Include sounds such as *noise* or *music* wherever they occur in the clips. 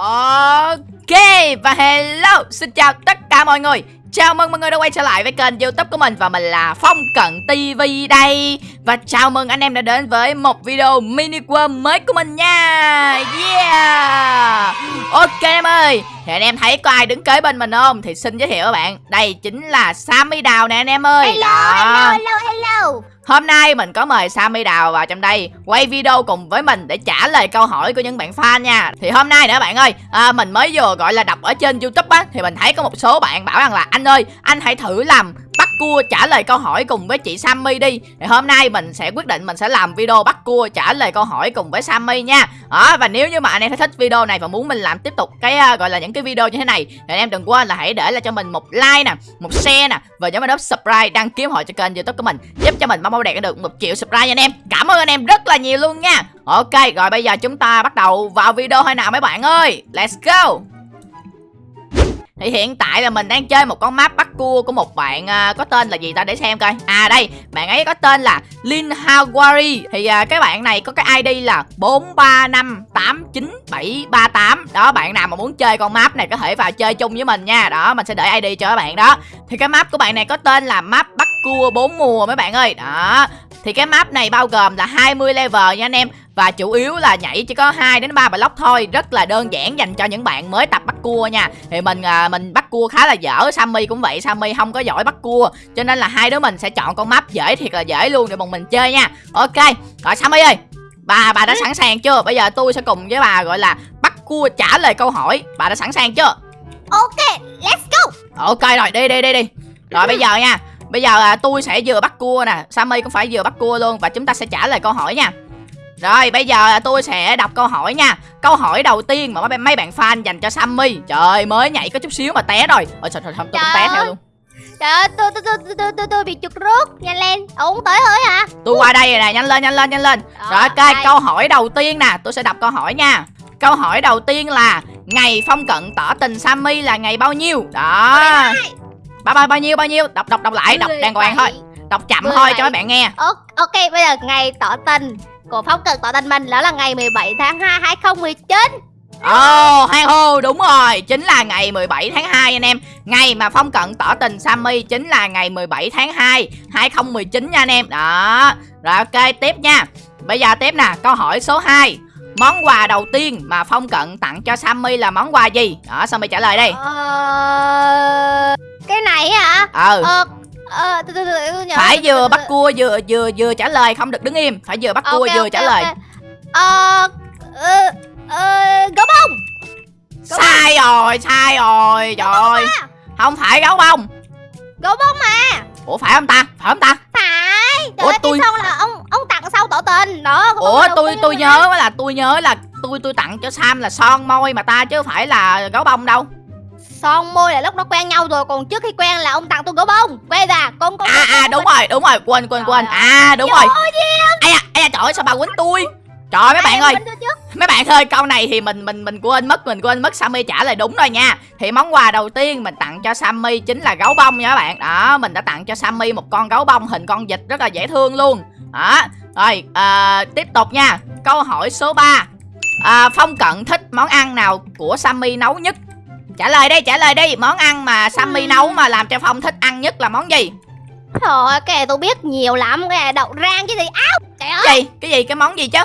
Ok và hello Xin chào tất cả mọi người. Chào mừng mọi người đã quay trở lại với kênh youtube của mình Và mình là Phong Cận TV đây. Và chào mừng anh em đã đến với một video mini world mới của mình nha. Yeah. Ok em ơi Thì anh em thấy có ai đứng kế bên mình không? Thì xin giới thiệu các bạn. Đây chính là Sammy Đào nè anh em ơi. Hello, Đó. hello, hello, hello Hôm nay mình có mời Sammy Đào vào trong đây quay video cùng với mình để trả lời câu hỏi của những bạn fan nha. Thì hôm nay nữa bạn ơi, à, mình mới vừa gọi là đọc ở trên YouTube á thì mình thấy có một số bạn bảo rằng là anh ơi, anh hãy thử làm bắt cua trả lời câu hỏi cùng với chị Sammy đi. Thì hôm nay mình sẽ quyết định mình sẽ làm video bắt cua trả lời câu hỏi cùng với Sammy nha. Đó, và nếu như mà anh em thấy thích video này và muốn mình làm tiếp tục cái uh, gọi là những cái video như thế này thì anh em đừng quên là hãy để lại cho mình một like nè, một share nè và nhớ mình nút subscribe đăng ký hội cho kênh YouTube của mình giúp cho mình mong mau đạt được một triệu subscribe nha anh em. Cảm ơn anh em rất là nhiều luôn nha. Ok, rồi bây giờ chúng ta bắt đầu vào video thôi nào mấy bạn ơi. Let's go. Thì hiện tại là mình đang chơi một con map bắt cua của một bạn uh, có tên là gì ta? Để xem coi. À đây, bạn ấy có tên là Lin Hawari. Thì uh, cái bạn này có cái ID là 43589738 Đó, bạn nào mà muốn chơi con map này có thể vào chơi chung với mình nha. Đó, mình sẽ để ID cho các bạn đó. Thì cái map của bạn này có tên là map bắt cua bốn mùa mấy bạn ơi. Đó, thì cái map này bao gồm là 20 level nha anh em và chủ yếu là nhảy chỉ có 2 đến 3 block thôi rất là đơn giản dành cho những bạn mới tập bắt cua nha. Thì mình à, mình bắt cua khá là dở Sammy cũng vậy Sammy không có giỏi bắt cua. Cho nên là hai đứa mình sẽ chọn con map dễ thiệt là dễ luôn để bọn mình chơi nha. Ok rồi Sammy ơi bà bà đã sẵn sàng chưa? Bây giờ tôi sẽ cùng với bà gọi là bắt cua trả lời câu hỏi. Bà đã sẵn sàng chưa? Ok, let's go. Ok rồi đi đi đi đi. Rồi bây giờ nha Bây giờ à, tôi sẽ vừa bắt cua nè Sammy cũng phải vừa bắt cua luôn Và chúng ta sẽ trả lời câu hỏi nha Rồi bây giờ tôi sẽ đọc câu hỏi nha. Câu hỏi đầu tiên mà mấy, bạn fan dành cho Sammy. Trời mới nhảy có chút xíu mà té rồi. Ôi trời, trời không tôi cũng té theo luôn. Trời ơi, tôi, tôi, tôi, tôi, tôi, tôi bị chuột rút. Nhanh lên, uống tới hơi hả? Tôi qua đây rồi nè, nhanh lên, nhanh lên, nhanh lên. Rồi ok, đây. câu hỏi đầu tiên nè. Tôi sẽ đọc câu hỏi nha. Câu hỏi đầu tiên là Ngày Phong Cận tỏ tình Sammy là ngày bao nhiêu? Đó. Bao, bao, bao nhiêu, bao nhiêu? Đọc, đọc, đọc lại, đọc đàng hoàng thôi. Đọc chậm thôi cho mấy bạn nghe. Ok, bây giờ ngày tỏ tình của Phong Cần tỏ tình mình đó là ngày 17 tháng 2 2019 Ồ, oh, hai hô, đúng rồi Chính là ngày 17 tháng 2 anh em. Ngày mà Phong Cận tỏ tình Sammy Chính là ngày 17 tháng 2 2019 nha anh em. Đó Rồi ok, tiếp nha. Bây giờ tiếp nè, câu hỏi số 2 Món quà đầu tiên mà Phong Cận tặng cho Sammy là món quà gì? Đó, Sammy trả lời đây. Ờ... Cái này hả? Ừ. Ờ... Ờ... Từ từ từ tôi nhớ Phải vừa bắt cua vừa vừa vừa trả lời Không được đứng im. Phải vừa bắt cua vừa trả lời. Ờ... Ờ... Ờ... Gấu bông. Sai rồi, sai rồi Trời ơi. Không phải gấu bông. Gấu bông mà. Ủa phải không ta? Phải không ta? Phải. Ủa, tôi- sau là ông ông tặng sau tỏ tình? Đó Ủa tôi tôi nhớ là tôi nhớ là tôi tôi tặng cho Sam là son môi mà ta chứ phải là gấu bông đâu. Son môi là lúc nó quen nhau rồi Còn trước khi quen là ông tặng tôi gấu bông Quên ra con con À con- à đúng rồi, đúng rồi, quên quên quên. À đúng rồi. Ây da, ây da trời ơi sao bà quýnh tôi? Trời ơi, mấy bạn ơi, mấy bạn ơi, câu này thì mình mình mình quên mất, mình quên mất Sammy trả lời đúng rồi nha. Thì món quà đầu tiên mình tặng cho Sammy chính là gấu bông nha các bạn. Đó, mình đã tặng cho Sammy một con gấu bông hình con vịt rất là dễ thương luôn. Đó. Rồi, à, tiếp tục nha. Câu hỏi số 3. À, Phong Cận thích món ăn nào của Sammy nấu nhất? Trả lời đi, trả lời đi. Món ăn mà Sammy Ừm. nấu mà làm cho Phong thích ăn nhất là món gì? Trời ơi, cái này tôi biết nhiều lắm Cái này đậu rang chứ gì Áo, trời ơi gì? Cái gì? Cái món gì chứ?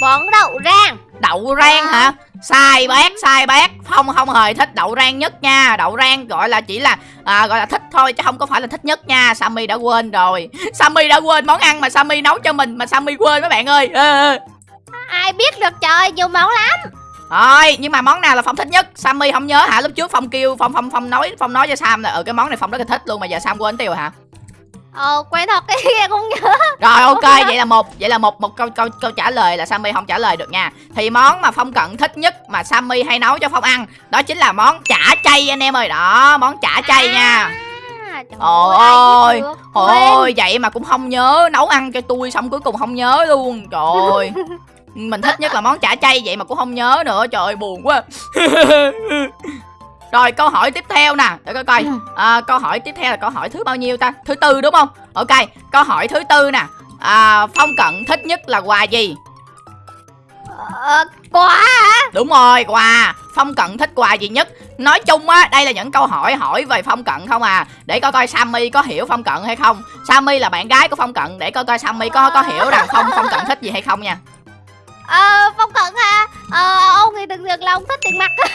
Món đậu rang Đậu rang À. hả? Sai bác, sai bác. Phong không hề thích đậu rang nhất nha. Đậu rang gọi là chỉ là à, gọi là thích thôi chứ không có phải là thích nhất nha. Sammy đã quên rồi. *laughs* Sammy đã quên món ăn mà Sammy nấu cho mình mà Sammy quên mấy bạn ơi. Ê. Ai biết được trời, nhiều món lắm Rồi, nhưng mà món nào là Phong thích nhất? Sammy không nhớ hả? Lúc trước Phong kêu Phong Phong Phong nói Phong nói cho Sam là ở cái món này Phong rất là thích luôn mà giờ Sam quên tiêu hả? Ờ, quen thật cái kia không nhớ Rồi ok, vậy là một vậy là một một câu câu câu trả lời là Sammy không trả lời được nha. Thì món mà Phong cận thích nhất mà Sammy hay nấu cho Phong ăn, đó chính là món chả chay anh em ơi. Đó, món chả chay nha. à, trời Ôi ôi. Ôi vậy mà cũng không nhớ nấu ăn cho tôi xong cuối cùng không nhớ luôn. Trời ơi. *laughs* Mình thích nhất là món chả chay vậy mà cũng không nhớ nữa. Trời ơi buồn quá. *laughs* Rồi câu hỏi tiếp theo nè, để coi coi. Ừ. À, câu hỏi tiếp theo là câu hỏi thứ bao nhiêu ta? Thứ tư đúng không? Ok, câu hỏi thứ tư nè. À, Phong Cận thích nhất là quà gì? Ờ, hả Đúng rồi, quà. Phong Cận thích quà gì nhất Nói chung á đây là những câu hỏi hỏi về Phong Cận không à Để coi coi Sammy có hiểu Phong Cận hay không Sammy là bạn gái của Phong Cận Để coi coi Sammy có có hiểu rằng Phong Phong Cận thích gì hay không nha Ờ, Phong Cận ha. Ờ, ông thì đừng được là ông thích tiền mặt. *laughs*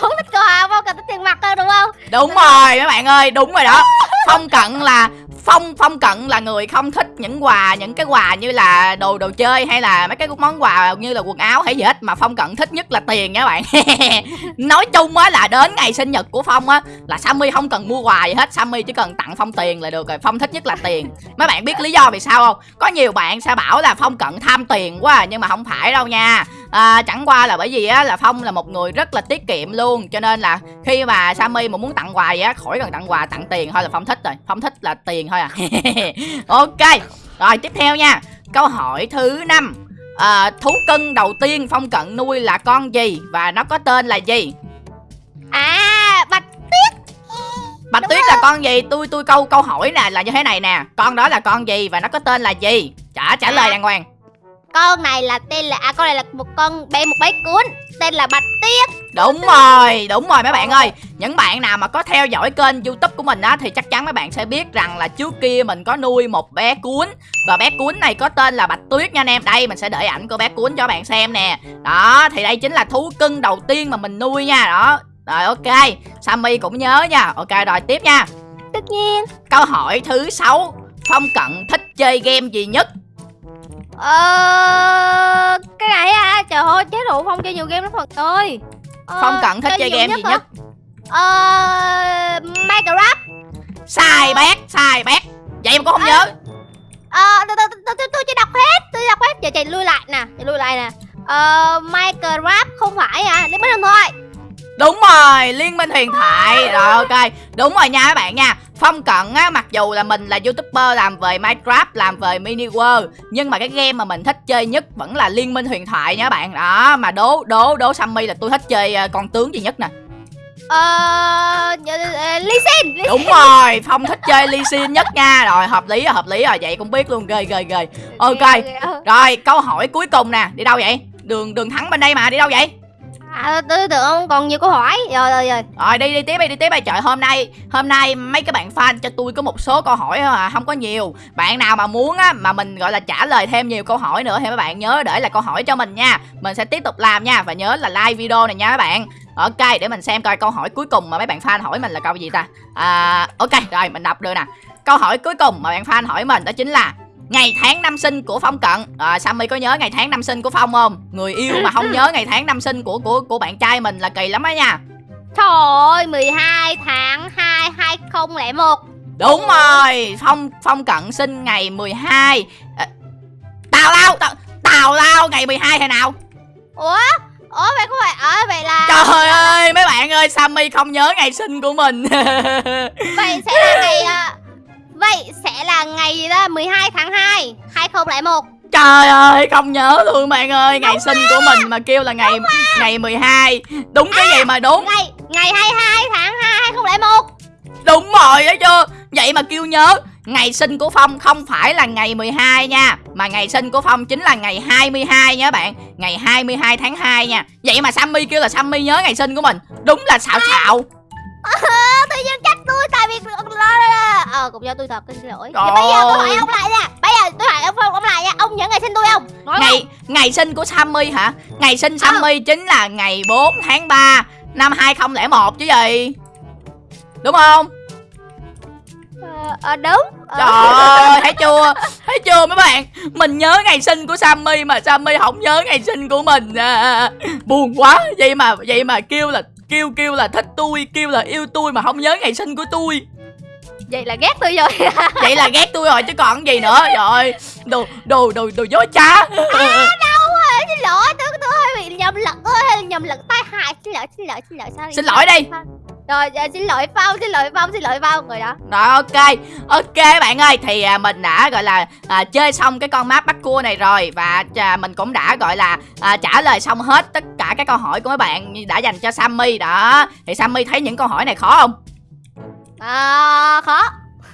Ông thích quà, Phong Cận thích tiền mặt hơn đúng không? Đúng rồi mấy bạn ơi đúng rồi đó. Phong Cận là Phong Phong Cận là người không thích những quà Những cái quà như là đồ đồ chơi Hay là mấy cái món quà như là quần áo hay gì hết. Mà Phong Cận thích nhất là tiền nha các bạn. *laughs* Nói chung á là đến ngày sinh nhật của Phong á Là Sammy không cần mua quà gì hết. Sammy chỉ cần tặng Phong tiền là được rồi. Phong thích nhất là tiền. Mấy bạn biết lý do vì sao không? Có nhiều bạn sẽ bảo là Phong Cận tham tiền quá à, Nhưng mà không phải đâu nha à, Chẳng qua là bởi vì á là Phong là một người rất là tiết kiệm luôn Cho nên là khi mà Sammy mà muốn tặng quà gì á Khỏi cần tặng quà tặng tiền thôi là Phong thích rồi. Phong thích là tiền thôi à. *laughs* Ok Rồi tiếp theo nha. Câu hỏi thứ năm. À, Thú cưng đầu tiên Phong Cận nuôi là con gì Và nó có tên là gì? À, Bạch Bạch Đúng Tuyết rồi. là con gì? Tôi tôi câu câu hỏi nè là như thế này nè. Con đó là con gì và nó có tên là gì? Trả trả lời À. đàng hoàng Con này là tên là, à con này là một con bé một bé cuốn Tên là Bạch Tuyết. Đúng rồi, đúng rồi mấy bạn ơi. Những bạn nào mà có theo dõi kênh youtube của mình á Thì chắc chắn mấy bạn sẽ biết rằng là trước kia mình có nuôi một bé cuốn. Và bé cuốn này có tên là Bạch Tuyết nha anh em. Đây mình sẽ để ảnh của bé cuốn cho bạn xem nè. Đó, thì đây chính là thú cưng đầu tiên mà mình nuôi nha. Đó, rồi ok. Sammy cũng nhớ nha. Ok rồi tiếp nha. Tất nhiên. Câu hỏi thứ sáu. Phong Cận thích chơi game gì nhất? Ờ, trời ơi, chế độ Phong chơi nhiều game lắm Phật ơi. Ờ, Phong Cận thích chơi nhiều game gì hả? nhất Ờ, Minecraft. Sai bét, sai bét. Vậy mà cũng không nhớ. Ờ, tôi, tôi, tôi, tôi, tôi chưa đọc hết, tôi đọc hết. Giờ chạy lui lại nè, chạy lui lại nè. Ờ, Minecraft không phải à, liên minh huyền thoại. Đúng rồi, Liên minh huyền thoại. Rồi ok, đúng rồi nha các bạn nha Phong Cận á, mặc dù là mình là youtuber làm về Minecraft, làm về Mini World Nhưng mà cái game mà mình thích chơi nhất vẫn là Liên minh huyền thoại nha các bạn. Đó, mà đố, đố, đố Sammy là tôi thích chơi ờ, con tướng gì nhất nè? Ờ, ờ, Lee Sin, Đúng rồi, Phong thích chơi Lee Sin nhất nha. Rồi, hợp lý rồi, hợp lý rồi, vậy cũng biết luôn, ghê ghê ghê. Ok, rồi câu hỏi cuối cùng nè, đi đâu vậy? Đường đường thắng bên đây mà, đi đâu vậy? À, tôi tưởng còn nhiều câu hỏi. Rồi, rồi, rồi. Rồi đi đi tiếp đi đi tiếp đi. Trời hôm nay hôm nay mấy cái bạn fan cho tôi có một số câu hỏi thôi à không có nhiều. Bạn nào mà muốn á mà mình gọi là trả lời thêm nhiều câu hỏi nữa thì mấy bạn nhớ để là câu hỏi cho mình nha. Mình sẽ tiếp tục làm nha và nhớ là like video này nha các bạn. Ok để mình xem coi câu hỏi cuối cùng mà mấy bạn fan hỏi mình là câu gì ta? À ok rồi mình đọc được nè. Câu hỏi cuối cùng mà bạn fan hỏi mình đó chính là Ngày tháng năm sinh của Phong Cận à, Sammy có nhớ ngày tháng năm sinh của Phong không? Người yêu mà không *laughs* nhớ ngày tháng năm sinh của của của bạn trai mình là kỳ lắm á nha Trời ơi, 12 tháng 2 2001 Đúng rồi, Phong Phong Cận sinh ngày 12 à, Tào lao, tào, tào lao ngày 12 thế nào? Ủa? Ủa vậy không phải ở vậy là Trời ơi, mấy bạn ơi, Sammy không nhớ ngày sinh của mình *laughs* Vậy sẽ là ngày à, là ngày gì đó 12 tháng 2 2001 Trời ơi, không nhớ luôn bạn ơi Ngày sinh của mình mà kêu là ngày ngày 12 Đúng cái gì mà đúng? Ngày ngày 22 tháng 2 2001 Đúng rồi thấy chưa Vậy mà kêu nhớ Ngày sinh của Phong không phải là ngày 12 nha Mà ngày sinh của Phong chính là ngày 22 nha bạn. Ngày 22 tháng 2 nha. Vậy mà Sammy kêu là Sammy nhớ ngày sinh của mình. Đúng là xạo xạo. Ờ, tự nhiên trách tôi tại vì Ờ, cũng do tôi thật, xin lỗi. Trời Thì bây giờ tôi hỏi ông lại nha. Bây giờ tôi hỏi ông Phong ông lại nha. Ông nhớ ngày sinh tôi không? Nói Ngày ngày sinh của Sammy hả? Ngày sinh Sammy chính là ngày 4 tháng 3 Năm 2001 chứ gì? Đúng không? Ờ, ờ, đúng. Ờ, Trời ơi thấy chưa? *laughs* Thấy chưa mấy bạn? Mình nhớ ngày sinh của Sammy Mà Sammy không nhớ ngày sinh của mình. À, Buồn quá. Vậy mà vậy mà kêu là Kêu kêu là thích tôi Kêu là yêu tôi mà không nhớ ngày sinh của tôi Vậy là ghét tôi rồi. *laughs* Vậy là ghét tôi rồi chứ còn gì nữa. Ơi Đồ đồ đồ đồ dối trá. Đâu rồi, xin lỗi Tôi, tôi hơi bị nhầm lẫn hơi nhầm lẫn tai hại. Xin lỗi, xin lỗi, xin lỗi sorry. Xin lỗi đi. Rồi, xin lỗi Phong, xin lỗi Phong, xin lỗi Phong Rồi đó. Rồi ok. Ok bạn ơi Thì à, mình đã gọi là à, Chơi xong cái con map bắt cua này rồi Và à, mình cũng đã gọi là à, Trả lời xong hết tất cả các câu hỏi của mấy bạn Đã dành cho Sammy. Đó Thì Sammy thấy những câu hỏi này khó không à, Khó.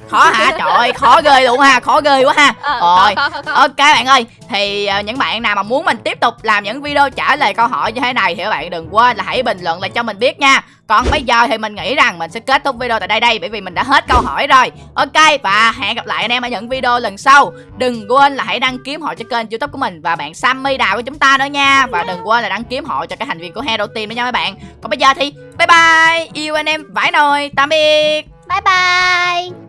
Khó hả? *laughs* Trời ơi khó ghê luôn ha khó ghê quá ha. Ờ, rồi khó, khó, khó. ok bạn ơi thì ờ, những bạn nào mà muốn mình tiếp tục làm những video trả lời câu hỏi như thế này thì các bạn đừng quên là hãy bình luận lại cho mình biết nha. Còn bây giờ thì mình nghĩ rằng mình sẽ kết thúc video tại đây đây bởi vì mình đã hết câu hỏi rồi. Ok và hẹn gặp lại anh em ở những video lần sau. Đừng quên là hãy đăng ký ủng hộ cho kênh youtube của mình và bạn Sammy Đào của chúng ta nữa nha. Và đừng quên là đăng ký ủng hộ cho các thành viên của Hero Team nữa nha mấy bạn. Còn bây giờ thì bye bye. Yêu anh em vãi nồi. Tạm biệt bye bye